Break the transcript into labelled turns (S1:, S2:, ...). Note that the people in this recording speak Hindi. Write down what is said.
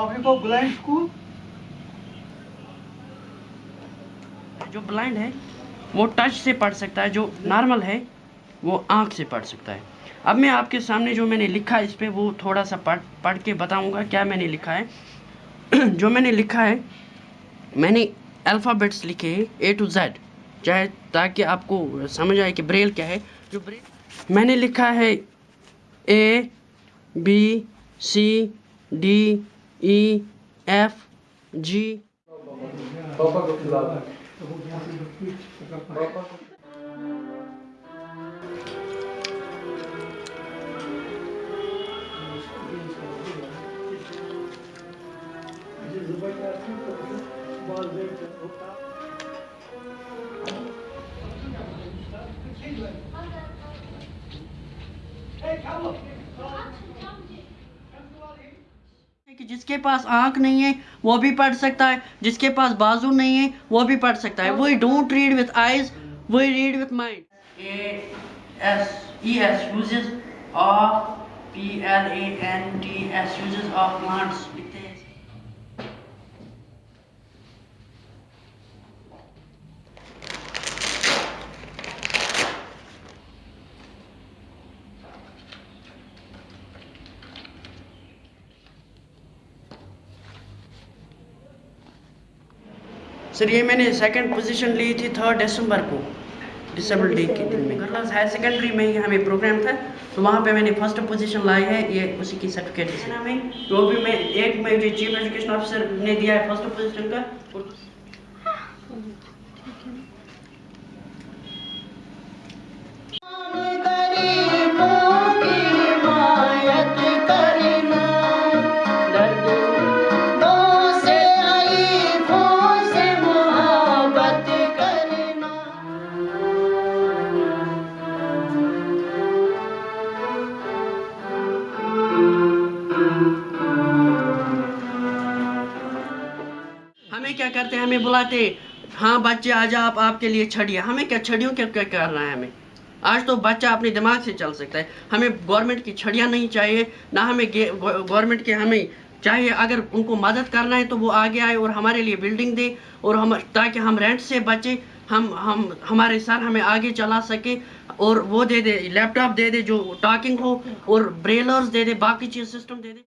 S1: Africa Blind School.
S2: जो ब्लाइंड है, वो टच से पढ़ सकता है, जो नॉर्मल है, वो आँख से पढ़ सकता है अब मैं आपके सामने जो मैंने लिखा है, इस पर वो थोड़ा सा पढ़ पढ़ के बताऊँगा क्या मैंने लिखा है जो मैंने लिखा है, मैंने अल्फ़ाबेट्स लिखे हैं ए टू जेड चाहे ताकि आपको समझ आए कि ब्रेल क्या है जो ब्रेल मैंने लिखा है A B C D E F G
S1: Papa को खिलाओ
S2: है कि जिसके पास आँख नहीं है, वो भी पढ़ सकता है। जिसके पास बाजू नहीं है, वो भी पढ़ सकता है। वही डोंट रीड विथ आईज वही read with mind of P L A N T S uses of plants लिखते हैं सर ये मैंने सेकंड पोजीशन ली थी थर्ड दिसंबर को डिसेबल डे के दिन में। गर्ल्स हायर सेकेंडरी में ही हमें प्रोग्राम था तो वहाँ पे मैंने फ़र्स्ट पोजीशन लाई है ये उसी की सर्टिफिकेट है। हमें तो भी मैं एक में जो चीफ एजुकेशन ऑफिसर ने दिया है फ़र्स्ट पोजीशन का हमें क्या करते हैं? हमें बुलाते हाँ। बच्चे आ जाओ आप, आपके लिए छड़िया। हमें क्या छड़ियों क्या क्या करना है हमें? आज तो बच्चा अपने दिमाग से चल सकता है। हमें गवर्नमेंट की छड़ियाँ नहीं चाहिए, ना हमें गवर्नमेंट के हमें चाहिए। अगर उनको मदद करना है तो वो आगे आए और हमारे लिए बिल्डिंग दे और हम, ताकि हम रेंट से बचें, हम हम, हमारे सर हमें आगे चला सके और वो दे दे लैपटॉप दे दे जो टॉकिंग हो और ब्रेलर्स दे दे, बाकी चीज़ सिस्टम दे दे।